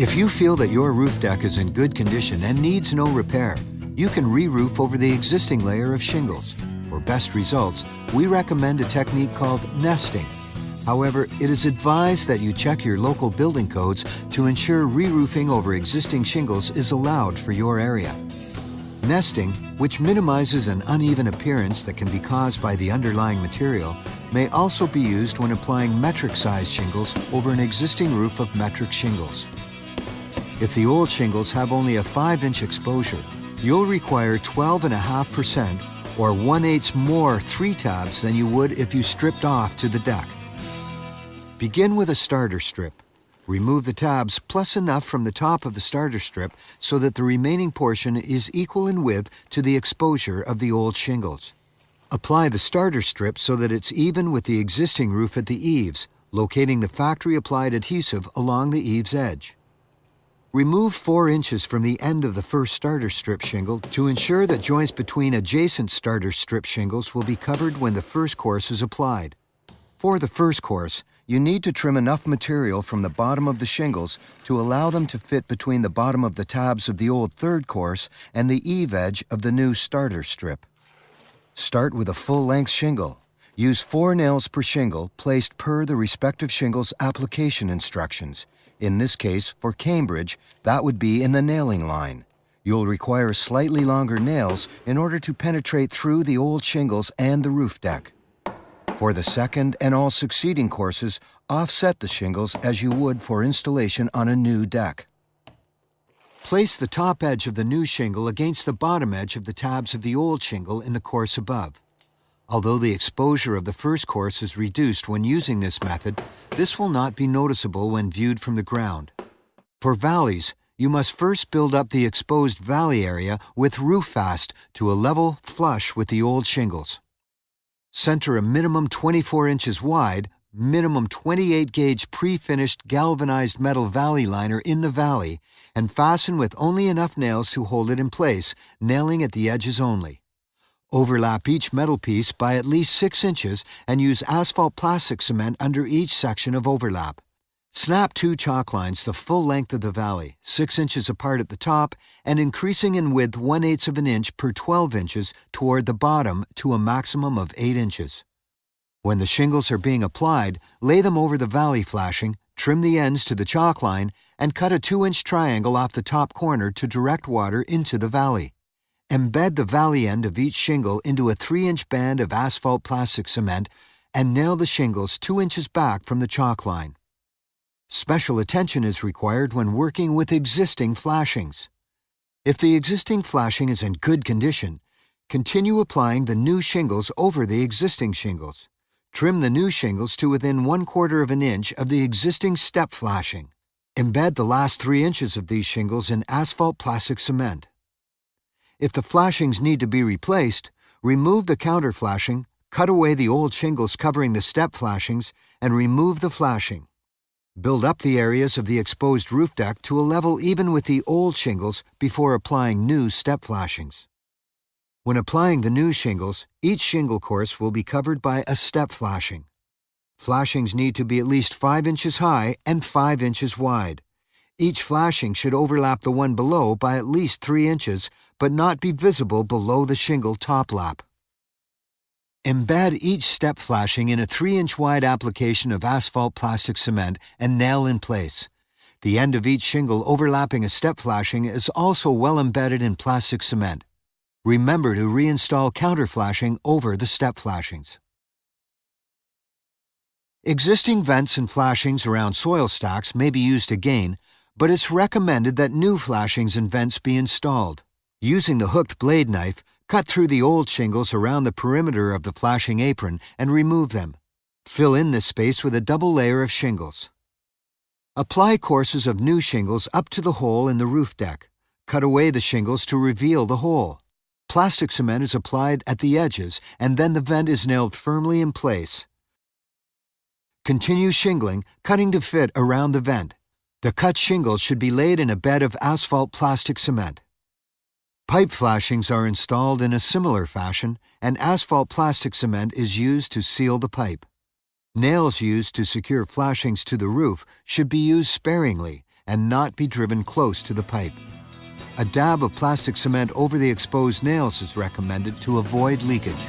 If you feel that your roof deck is in good condition and needs no repair, you can re-roof over the existing layer of shingles. For best results, we recommend a technique called nesting. However, it is advised that you check your local building codes to ensure re-roofing over existing shingles is allowed for your area. Nesting, which minimizes an uneven appearance that can be caused by the underlying material, may also be used when applying metric size shingles over an existing roof of metric shingles. If the old shingles have only a 5-inch exposure, you'll require 12.5% or 1 8 more 3 tabs than you would if you stripped off to the deck. Begin with a starter strip. Remove the tabs plus enough from the top of the starter strip so that the remaining portion is equal in width to the exposure of the old shingles. Apply the starter strip so that it's even with the existing roof at the eaves, locating the factory applied adhesive along the eaves edge. Remove 4 inches from the end of the first starter strip shingle to ensure that joints between adjacent starter strip shingles will be covered when the first course is applied. For the first course, you need to trim enough material from the bottom of the shingles to allow them to fit between the bottom of the tabs of the old third course and the eave edge of the new starter strip. Start with a full-length shingle. Use four nails per shingle placed per the respective shingle's application instructions in this case, for Cambridge, that would be in the nailing line. You'll require slightly longer nails in order to penetrate through the old shingles and the roof deck. For the second and all succeeding courses, offset the shingles as you would for installation on a new deck. Place the top edge of the new shingle against the bottom edge of the tabs of the old shingle in the course above. Although the exposure of the first course is reduced when using this method, this will not be noticeable when viewed from the ground. For valleys, you must first build up the exposed valley area with roof fast to a level flush with the old shingles. Center a minimum 24 inches wide, minimum 28 gauge pre-finished galvanized metal valley liner in the valley and fasten with only enough nails to hold it in place, nailing at the edges only. Overlap each metal piece by at least 6 inches and use asphalt plastic cement under each section of overlap. Snap two chalk lines the full length of the valley, 6 inches apart at the top and increasing in width 1 8 of an inch per 12 inches toward the bottom to a maximum of 8 inches. When the shingles are being applied, lay them over the valley flashing, trim the ends to the chalk line, and cut a 2-inch triangle off the top corner to direct water into the valley. Embed the valley end of each shingle into a 3-inch band of asphalt plastic cement and nail the shingles 2 inches back from the chalk line. Special attention is required when working with existing flashings. If the existing flashing is in good condition, continue applying the new shingles over the existing shingles. Trim the new shingles to within one quarter of an inch of the existing step flashing. Embed the last 3 inches of these shingles in asphalt plastic cement. If the flashings need to be replaced, remove the counter flashing, cut away the old shingles covering the step flashings, and remove the flashing. Build up the areas of the exposed roof deck to a level even with the old shingles before applying new step flashings. When applying the new shingles, each shingle course will be covered by a step flashing. Flashings need to be at least 5 inches high and 5 inches wide. Each flashing should overlap the one below by at least 3 inches, but not be visible below the shingle top lap. Embed each step flashing in a 3-inch wide application of asphalt plastic cement and nail in place. The end of each shingle overlapping a step flashing is also well embedded in plastic cement. Remember to reinstall counter flashing over the step flashings. Existing vents and flashings around soil stacks may be used again, but it's recommended that new flashings and vents be installed. Using the hooked blade knife, cut through the old shingles around the perimeter of the flashing apron and remove them. Fill in this space with a double layer of shingles. Apply courses of new shingles up to the hole in the roof deck. Cut away the shingles to reveal the hole. Plastic cement is applied at the edges and then the vent is nailed firmly in place. Continue shingling, cutting to fit around the vent. The cut shingles should be laid in a bed of asphalt plastic cement. Pipe flashings are installed in a similar fashion, and asphalt plastic cement is used to seal the pipe. Nails used to secure flashings to the roof should be used sparingly, and not be driven close to the pipe. A dab of plastic cement over the exposed nails is recommended to avoid leakage.